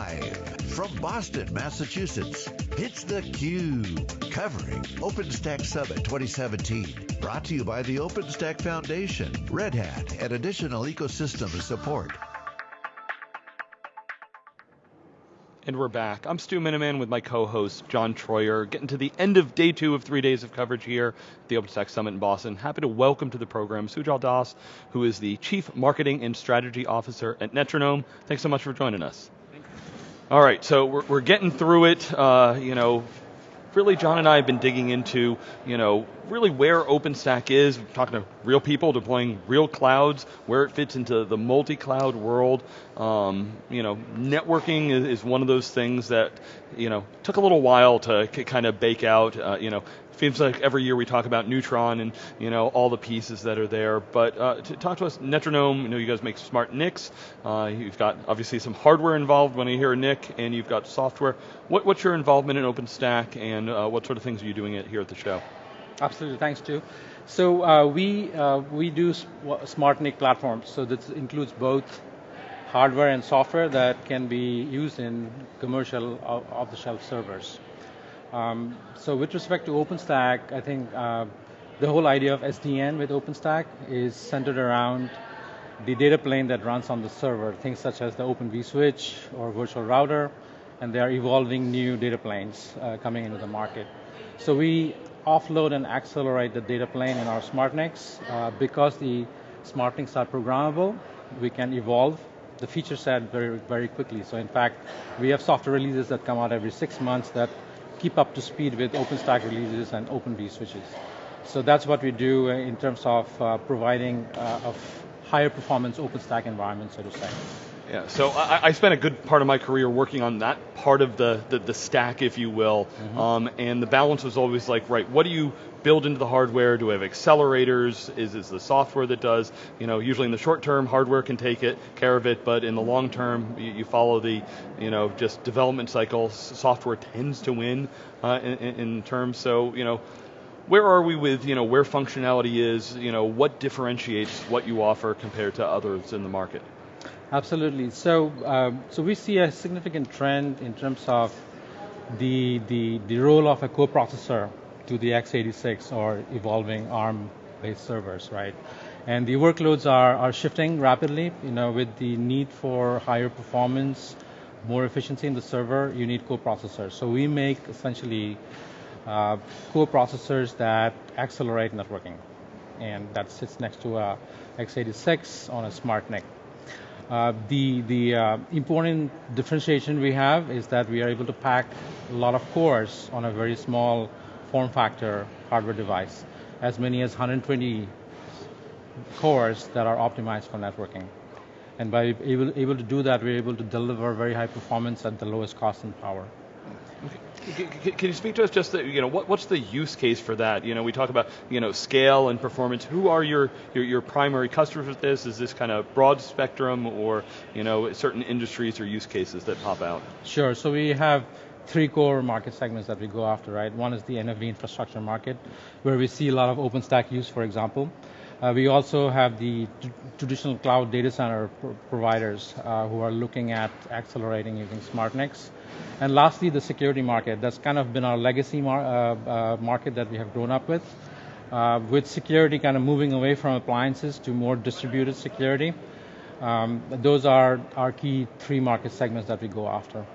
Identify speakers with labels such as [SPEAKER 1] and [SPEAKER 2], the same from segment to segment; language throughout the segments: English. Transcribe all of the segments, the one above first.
[SPEAKER 1] Live from Boston, Massachusetts, it's theCUBE, covering OpenStack Summit 2017. Brought to you by the OpenStack Foundation, Red Hat, and additional ecosystem support.
[SPEAKER 2] And we're back. I'm Stu Miniman with my co-host, John Troyer, getting to the end of day two of three days of coverage here at the OpenStack Summit in Boston. Happy to welcome to the program Sujal Das, who is the Chief Marketing and Strategy Officer at Netronome. Thanks so much for joining us. All right, so we're, we're getting through it. Uh, you know, really John and I have been digging into, you know, really where OpenStack is, We're talking to real people deploying real clouds, where it fits into the multi-cloud world. Um, you know, networking is, is, one of those things that, you know, took a little while to kind of bake out. Uh, you know, seems like every year we talk about Neutron and you know all the pieces that are there. But uh, to talk to us, Netronome. You know, you guys make smart NICs. Uh, you've got obviously some hardware involved when you hear a NIC, and you've got software. What, what's your involvement in OpenStack, and uh, what sort of things are you doing here at the show?
[SPEAKER 3] Absolutely, thanks, Stu. So uh, we uh, we do smart NIC platforms. So this includes both hardware and software that can be used in commercial off-the-shelf servers. Um, so with respect to OpenStack, I think uh, the whole idea of SDN with OpenStack is centered around the data plane that runs on the server, things such as the Open vSwitch or virtual router, and they are evolving new data planes uh, coming into the market. So we offload and accelerate the data plane in our SmartNICs. Uh, because the SmartNICs are programmable, we can evolve the feature set very, very quickly. So in fact, we have software releases that come out every six months that keep up to speed with OpenStack releases and Open vSwitches. So that's what we do in terms of uh, providing uh, a higher performance OpenStack environment, so to say.
[SPEAKER 2] Yeah, so I, I, spent a good part of my career working on that part of the, the, the stack, if you will, mm-hmm. um, and the balance was always like, right, what do you build into the hardware? Do we have accelerators? Is it the software that does? You know, usually in the short term, hardware can take it, care of it, but in the long term, you, you follow the, you know, just development cycle. Software tends to win uh, in, in terms, so, you know, where are we with you know where functionality is you know what differentiates what you offer compared to others in the market
[SPEAKER 3] Absolutely. So, um, so we see a significant trend in terms of the the the role of a coprocessor to the x86 or evolving ARM-based servers, right? And the workloads are are shifting rapidly. You know, with the need for higher performance, more efficiency in the server, you need coprocessors. So we make essentially uh, coprocessors that accelerate networking, and that sits next to a x86 on a smart NIC. Uh, the the uh, important differentiation we have is that we are able to pack a lot of cores on a very small form factor hardware device, as many as 120 cores that are optimized for networking. And by able, able to do that, we're able to deliver very high performance at the lowest cost and power.
[SPEAKER 2] Can you speak to us just, the, you know, what, what's the use case for that? You know, we talk about, you know, scale and performance. Who are your, your, your primary customers with this? Is this kind of broad spectrum or, you know, certain industries or use cases that pop out?
[SPEAKER 3] Sure, so we have three core market segments that we go after, right? One is the NFV infrastructure market, where we see a lot of OpenStack use, for example. Uh, we also have the traditional cloud data center pr providers uh, who are looking at accelerating using SmartNICs. And lastly, the security market. That's kind of been our legacy mar uh, uh market that we have grown up with. Uh, with security kind of moving away from appliances to more distributed security. Um, those are our key three market segments that we go after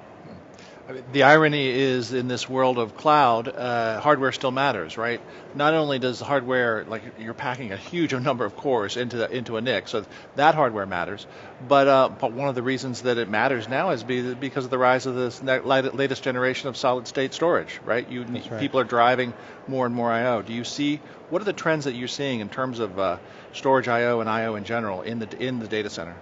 [SPEAKER 4] the irony is in this world of cloud, uh, hardware still matters, right? Not only does the hardware, like you're packing a huge number of cores into the, into a NIC, so that hardware matters. But uh, but one of the reasons that it matters now is because of the rise of this latest generation of solid state storage, right? You
[SPEAKER 3] right.
[SPEAKER 4] people are driving more and more I/O. Do you see what are the trends that you're seeing in terms of uh, storage I/O and I/O in general in the in the data center?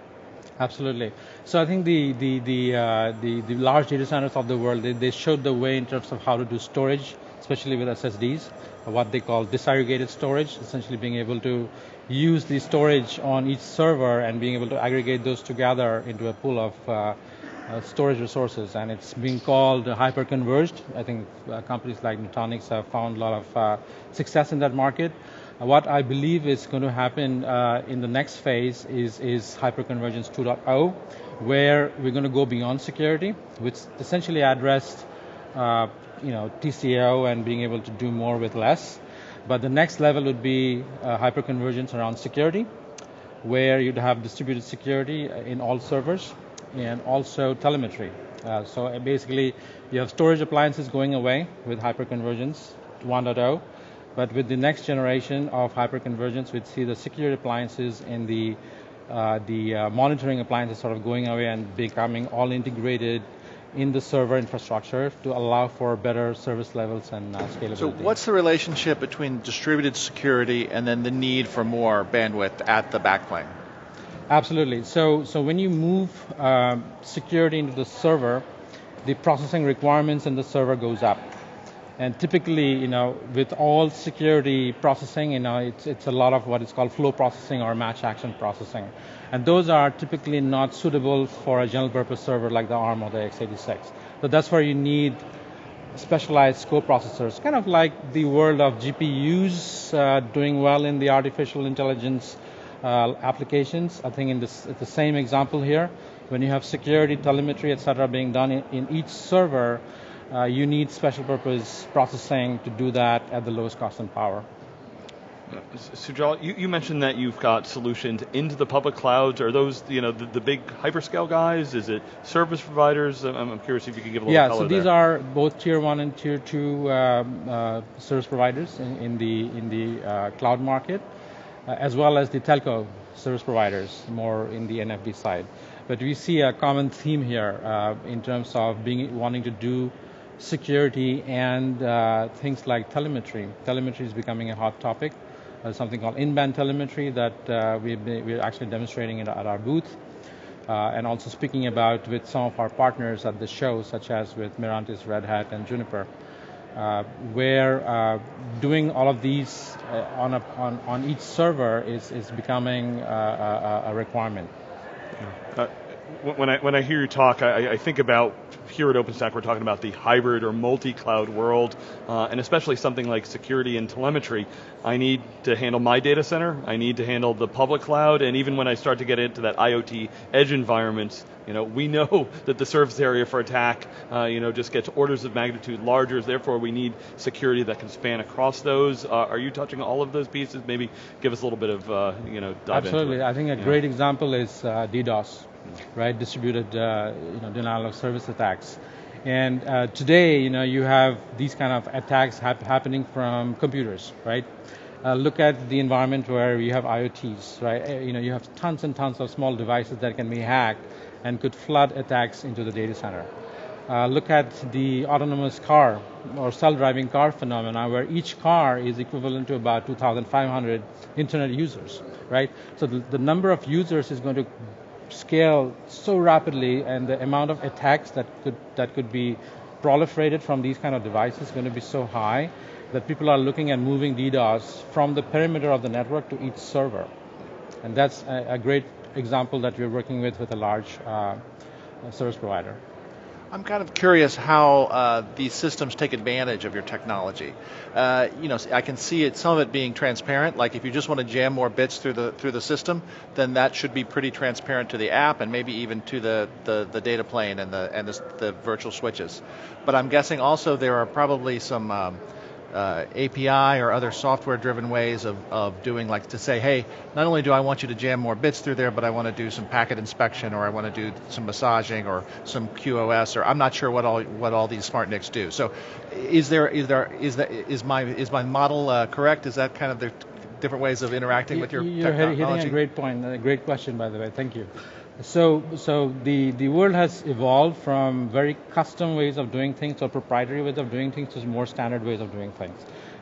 [SPEAKER 3] Absolutely. So I think the the the, uh, the, the large data centers of the world they, they showed the way in terms of how to do storage, especially with SSDs, what they call disaggregated storage, essentially being able to use the storage on each server and being able to aggregate those together into a pool of uh, uh, storage resources, and it's being called hyper-converged. I think uh, companies like Nutanix have found a lot of uh, success in that market. What I believe is going to happen uh, in the next phase is, is hyperconvergence 2.0, where we're going to go beyond security, which essentially addressed uh, you know, TCO and being able to do more with less. But the next level would be uh, hyperconvergence around security, where you'd have distributed security in all servers and also telemetry. Uh, so uh, basically, you have storage appliances going away with hyperconvergence 1.0, but with the next generation of hyperconvergence, we'd see the security appliances and the uh, the uh, monitoring appliances sort of going away and becoming all integrated in the server infrastructure to allow for better service levels and uh, scalability.
[SPEAKER 4] So what's the relationship between distributed security and then the need for more bandwidth at the backplane?
[SPEAKER 3] Absolutely. So, so when you move um, security into the server, the processing requirements in the server goes up. And typically, you know, with all security processing, you know, it's, it's a lot of what is called flow processing or match action processing. And those are typically not suitable for a general purpose server like the ARM or the x86. So that's where you need specialized co-processors, kind of like the world of GPUs uh, doing well in the artificial intelligence uh, applications. I think in this, the same example here, when you have security, telemetry, etc., being done in, in each server, uh, you need special purpose processing to do that at the lowest cost and power.
[SPEAKER 2] Sujal, you, you, mentioned that you've got solutions into the public clouds. Are those, you know, the, the big hyperscale guys? Is it service providers? I'm, I'm, curious if you could give a little
[SPEAKER 3] yeah,
[SPEAKER 2] color
[SPEAKER 3] so these
[SPEAKER 2] there.
[SPEAKER 3] are both tier one and tier two um, uh, service providers in, in, the in the uh, cloud market, uh, as well as the telco service providers, more in the NFV side. But we see a common theme here uh, in terms of being wanting to do security and uh, things like telemetry. Telemetry is becoming a hot topic. Uh, something called in-band telemetry that uh, we are actually demonstrating at our booth. Uh, and also speaking about with some of our partners at the show, such as with Mirantis, Red Hat, and Juniper, uh, where uh, doing all of these uh, on, a, on, on, each server is, is becoming a, a requirement.
[SPEAKER 2] Yeah when I when I hear you talk, I, I, think about here at OpenStack, we're talking about the hybrid or multi-cloud world, uh, and especially something like security and telemetry. I need to handle my data center. I need to handle the public cloud, and even when I start to get into that IoT edge environments, you know, we know that the surface area for attack, uh, you know, just gets orders of magnitude larger. Therefore, we need security that can span across those. Uh, are you touching all of those pieces? Maybe give us a little bit of, uh, you know, dive
[SPEAKER 3] Absolutely.
[SPEAKER 2] I
[SPEAKER 3] think a
[SPEAKER 2] yeah.
[SPEAKER 3] great example is uh, DDoS right? Distributed, uh, you know, denial of service attacks. And uh, today, you know, you have these kind of attacks hap- happening from computers, right? Uh, look at the environment where you have IoTs, right? Uh, you know, you have tons and tons of small devices that can be hacked and could flood attacks into the data center. Uh, look at the autonomous car or self-driving car phenomena where each car is equivalent to about 2,500 internet users, right? So the, the number of users is going to scale so rapidly and the amount of attacks that could that could be proliferated from these kind of devices is going to be so high that people are looking at moving DDoS from the perimeter of the network to each server. And that's a, a great example that we're working with with a large uh, service provider.
[SPEAKER 4] I'm kind of curious how uh, these systems take advantage of your technology. Uh, you know, I can see it, some of it being transparent. Like if you just want to jam more bits through the through the system, then that should be pretty transparent to the app and maybe even to the, the, the data plane and the and the, the virtual switches. But I'm guessing also there are probably some um, uh, API or other software-driven ways of, of doing, like to say, hey, not only do I want you to jam more bits through there, but I want to do some packet inspection, or I want to do some massaging, or some QoS, or I'm not sure what all what all these smart NICs do. So, is there is there is that is my is my model uh, correct? Is that kind of the different ways of interacting with your
[SPEAKER 3] You're
[SPEAKER 4] technology?
[SPEAKER 3] hitting a great point. A great question, by the way. Thank you. So, so the, the world has evolved from very custom ways of doing things or proprietary ways of doing things to more standard ways of doing things.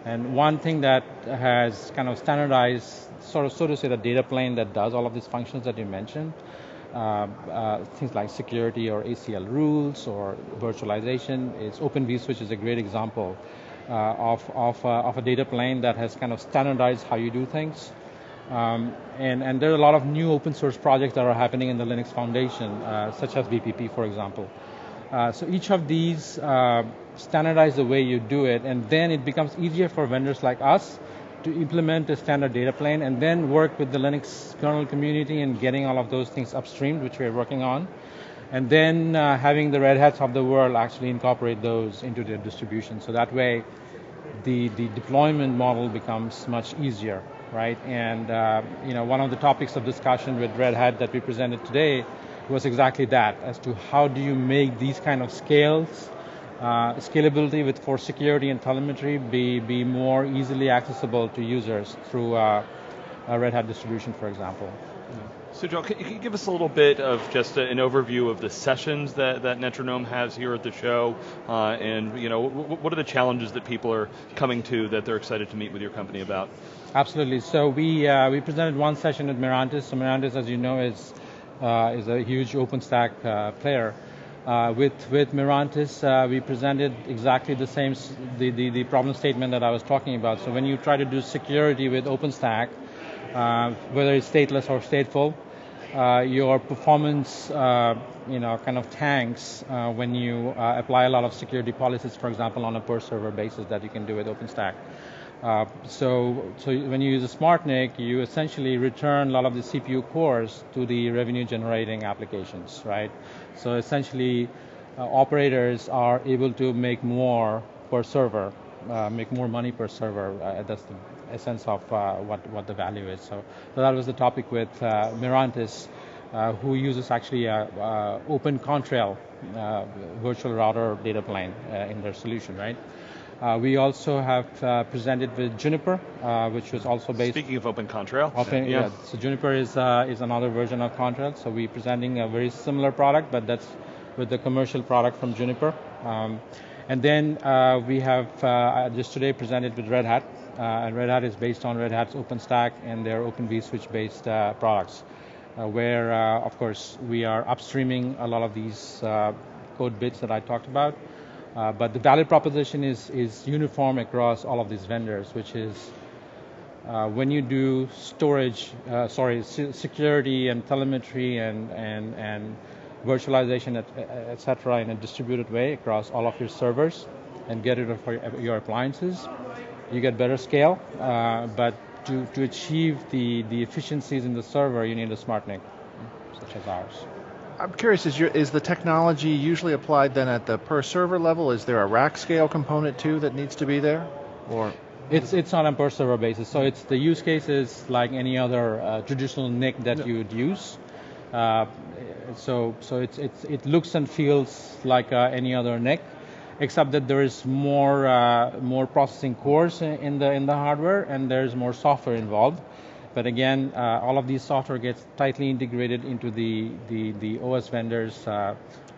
[SPEAKER 3] And one thing that has kind of standardized, sort of so to say, the data plane that does all of these functions that you mentioned, uh, uh, things like security or ACL rules or virtualization, is Open vSwitch is a great example uh, of, of, uh, of a data plane that has kind of standardized how you do things. Um, and, and there are a lot of new open source projects that are happening in the Linux Foundation, uh, such as VPP, for example. Uh, so each of these uh, standardize the way you do it, and then it becomes easier for vendors like us to implement a standard data plane and then work with the Linux kernel community and getting all of those things upstreamed, which we're working on. And then uh, having the Red Hats of the world actually incorporate those into their distribution. So that way, the, the deployment model becomes much easier, right? And uh, you know, one of the topics of discussion with Red Hat that we presented today was exactly that, as to how do you make these kind of scales, uh, scalability with for security and telemetry be, be more easily accessible to users through uh, a Red Hat distribution, for example.
[SPEAKER 2] Sujal, can you give us a little bit of just an overview of the sessions that, that Netronome has here at the show, uh, and you know, what are the challenges that people are coming to that they're excited to meet with your company about?
[SPEAKER 3] Absolutely. So we uh, we presented one session at Mirantis. So Mirantis, as you know, is uh, is a huge OpenStack uh, player. Uh, with with Mirantis, uh, we presented exactly the same the, the, the problem statement that I was talking about. So when you try to do security with OpenStack, whether it's stateless or stateful. Uh, your performance, uh, you know, kind of tanks when you apply a lot of security policies, for example, on a per server basis that you can do with OpenStack. Uh, so, so when you use a SmartNIC, you essentially return a lot of the CPU cores to the revenue generating applications, right? So essentially, uh, operators are able to make more per server, uh, make more money per server. that's the a sense of uh, what, what the value is. So, so that was the topic with uh, Mirantis, uh, who uses actually a, Open Contrail virtual router data plane in their solution, right? Uh, we also have uh, presented with Juniper, uh, which was also based.
[SPEAKER 2] Speaking of Open Contrail.
[SPEAKER 3] Open, yeah. yeah. So Juniper is is another version of Contrail. So we're presenting a very similar product, but that's with the commercial product from Juniper. Um, and then we have just today presented with Red Hat, uh, and Red Hat is based on Red Hat's OpenStack and their Open vSwitch based uh, products, uh, where of course we are upstreaming a lot of these code bits that I talked about. Uh, but the value proposition is, is uniform across all of these vendors, which is uh, when you do storage, uh, sorry, security and telemetry and, and, and virtualization, etc., et in a distributed way across all of your servers and get rid of your appliances, you get better scale, uh, but to, to achieve the, the efficiencies in the server, you need a smart NIC, such as ours.
[SPEAKER 4] I'm curious, is, your, is the technology usually applied then at the per server level? Is there a rack scale component too that needs to be there? Or
[SPEAKER 3] it's it's on a per server basis. So it's the use case is like any other uh, traditional NIC that yeah. you would use. Uh, so so it's, it's it looks and feels like uh, any other NIC except that there is more uh, more processing cores in the in the hardware and there's more software involved. But again, uh, all of these software gets tightly integrated into the the, the OS vendors. Uh,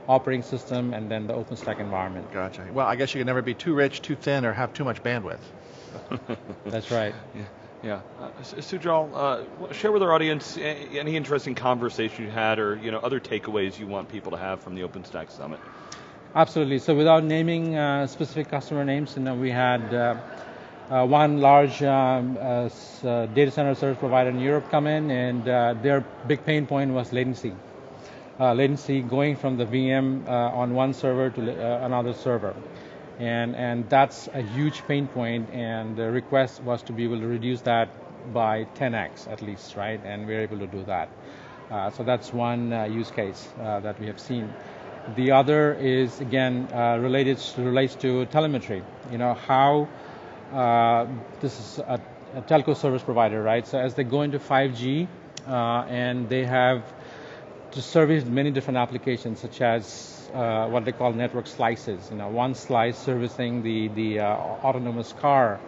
[SPEAKER 3] operating system and then the OpenStack environment.
[SPEAKER 4] Gotcha. Well, I guess you can never be too rich, too thin, or have too much bandwidth.
[SPEAKER 3] That's right.
[SPEAKER 2] Yeah. Yeah, uh, Sujal, uh, share with our audience any interesting conversation you had, or you know other takeaways you want people to have from the OpenStack Summit.
[SPEAKER 3] Absolutely. So without naming uh, specific customer names, you know, we had uh, uh, one large um, uh, data center service provider in Europe come in, and their big pain point was latency. latency going from the VM on one server to another server. And, and that's a huge pain point, and the request was to be able to reduce that by 10x at least, right? And we're able to do that. so that's one use case that we have seen. The other is again uh, related relates to telemetry. You know how uh, this is a, a, telco service provider, right? So as they go into 5G uh, and they have to service many different applications, such as uh, what they call network slices. You know, one slice servicing the the uh, autonomous car.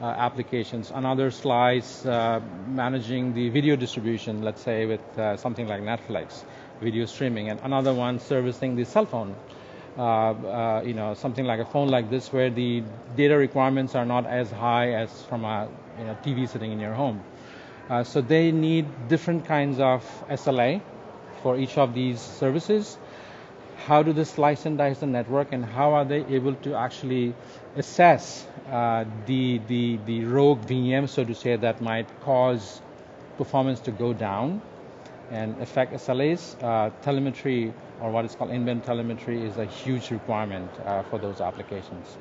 [SPEAKER 3] Uh, applications, another slice managing the video distribution, let's say with something like Netflix video streaming, and another one servicing the cell phone. Uh, uh, you know, something like a phone like this, where the data requirements are not as high as from a you know, TV sitting in your home. Uh, so they need different kinds of SLA for each of these services. How do they slice and dice the network, and how are they able to actually assess uh, the, the the rogue VM, so to say, that might cause performance to go down? and affect SLAs, uh, telemetry or what is called in-band telemetry is a huge requirement uh, for those applications.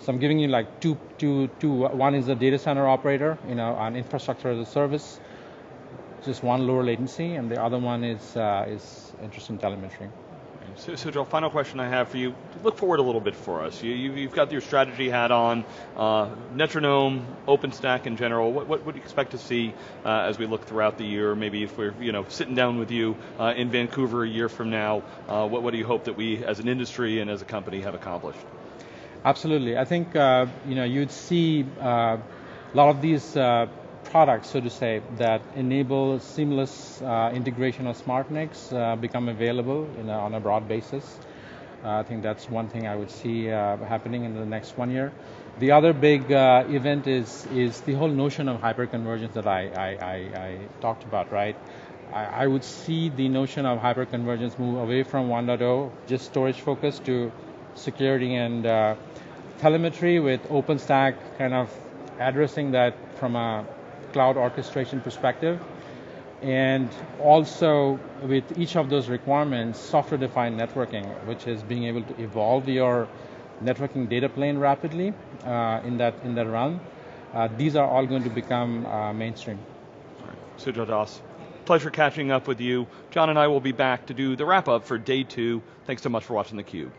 [SPEAKER 3] So I'm giving you like two, two, two. One is a data center operator, you know, an infrastructure as a service, just one lower latency, and the other one is uh, is interesting telemetry.
[SPEAKER 2] So, Sujal, final question I have for you. Look forward a little bit for us. You, have got your strategy hat on, uh, Netronome, OpenStack in general. What, what, what, do you expect to see uh, as we look throughout the year? Maybe if we're you know sitting down with you uh, in Vancouver a year from now, uh, what, what do you hope that we, as an industry and as a company, have accomplished?
[SPEAKER 3] Absolutely. I think uh, you know you'd see uh, a lot of these products, so to say, that enable seamless uh, integration of SmartNICs uh, become available a, on a broad basis. Uh, I think that's one thing I would see uh, happening in the next one year. The other big uh, event is is the whole notion of hyperconvergence that I, I, I, I talked about, right? I, I, would see the notion of hyperconvergence move away from 1.0, just storage focused, to security and uh, telemetry with OpenStack kind of addressing that from a cloud orchestration perspective. And also with each of those requirements, software-defined networking, which is being able to evolve your networking data plane rapidly uh, in that in that realm. Uh, these are all going to become uh, mainstream.
[SPEAKER 2] All right. Sujal Das, pleasure catching up with you. John and I will be back to do the wrap up for day two. Thanks so much for watching theCUBE.